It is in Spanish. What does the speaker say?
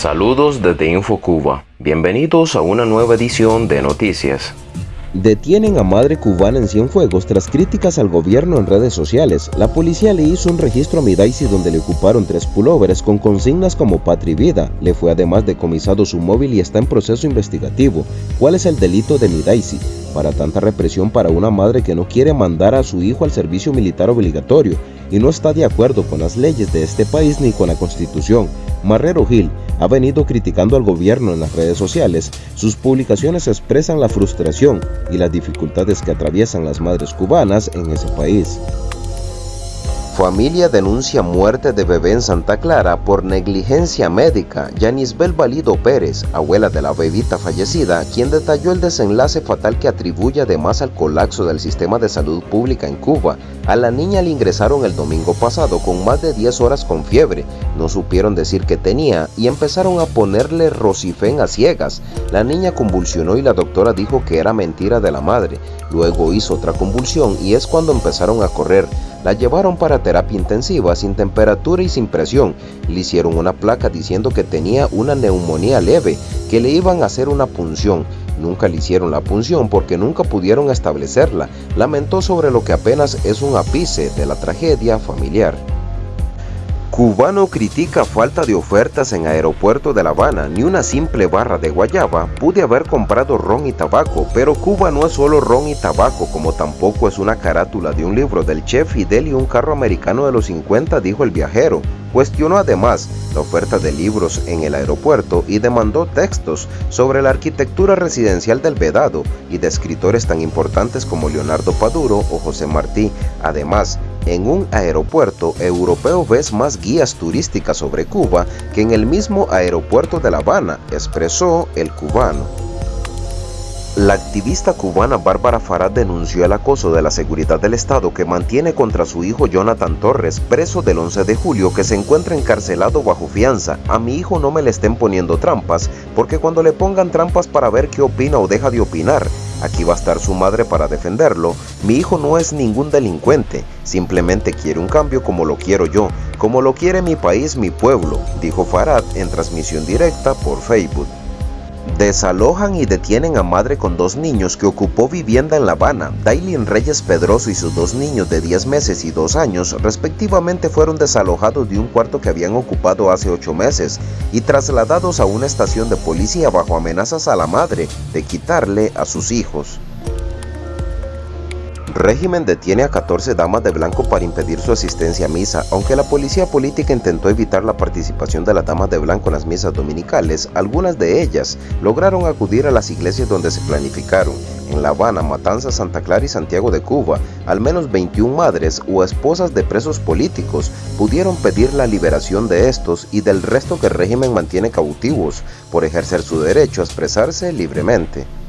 Saludos desde InfoCuba. Bienvenidos a una nueva edición de Noticias. Detienen a madre cubana en Cienfuegos tras críticas al gobierno en redes sociales. La policía le hizo un registro a Midaisi donde le ocuparon tres pullovers con consignas como patria y vida. Le fue además decomisado su móvil y está en proceso investigativo. ¿Cuál es el delito de Midaisi? Para tanta represión para una madre que no quiere mandar a su hijo al servicio militar obligatorio y no está de acuerdo con las leyes de este país ni con la constitución. Marrero Gil ha venido criticando al gobierno en las redes sociales. Sus publicaciones expresan la frustración y las dificultades que atraviesan las madres cubanas en ese país. Familia denuncia muerte de bebé en Santa Clara por negligencia médica. Yanisbel Valido Pérez, abuela de la bebita fallecida, quien detalló el desenlace fatal que atribuye además al colapso del sistema de salud pública en Cuba. A la niña le ingresaron el domingo pasado con más de 10 horas con fiebre. No supieron decir qué tenía y empezaron a ponerle rocifen a ciegas. La niña convulsionó y la doctora dijo que era mentira de la madre. Luego hizo otra convulsión y es cuando empezaron a correr. La llevaron para terapia intensiva sin temperatura y sin presión. Le hicieron una placa diciendo que tenía una neumonía leve, que le iban a hacer una punción. Nunca le hicieron la punción porque nunca pudieron establecerla. Lamentó sobre lo que apenas es un ápice de la tragedia familiar. Cubano critica falta de ofertas en aeropuerto de La Habana, ni una simple barra de guayaba, pude haber comprado ron y tabaco, pero Cuba no es solo ron y tabaco, como tampoco es una carátula de un libro del chef Fidel y un carro americano de los 50, dijo el viajero. Cuestionó además la oferta de libros en el aeropuerto y demandó textos sobre la arquitectura residencial del Vedado y de escritores tan importantes como Leonardo Paduro o José Martí. Además, en un aeropuerto europeo ves más guías turísticas sobre Cuba que en el mismo aeropuerto de La Habana, expresó el cubano. La activista cubana Bárbara Farad denunció el acoso de la seguridad del Estado que mantiene contra su hijo Jonathan Torres, preso del 11 de julio, que se encuentra encarcelado bajo fianza. A mi hijo no me le estén poniendo trampas, porque cuando le pongan trampas para ver qué opina o deja de opinar, aquí va a estar su madre para defenderlo. Mi hijo no es ningún delincuente, simplemente quiere un cambio como lo quiero yo, como lo quiere mi país, mi pueblo, dijo Farad en transmisión directa por Facebook. Desalojan y detienen a madre con dos niños que ocupó vivienda en La Habana. Dailin Reyes Pedroso y sus dos niños de 10 meses y 2 años respectivamente fueron desalojados de un cuarto que habían ocupado hace 8 meses y trasladados a una estación de policía bajo amenazas a la madre de quitarle a sus hijos. Régimen detiene a 14 damas de blanco para impedir su asistencia a misa. Aunque la policía política intentó evitar la participación de las damas de blanco en las misas dominicales, algunas de ellas lograron acudir a las iglesias donde se planificaron. En La Habana, Matanza, Santa Clara y Santiago de Cuba, al menos 21 madres o esposas de presos políticos pudieron pedir la liberación de estos y del resto que el régimen mantiene cautivos por ejercer su derecho a expresarse libremente.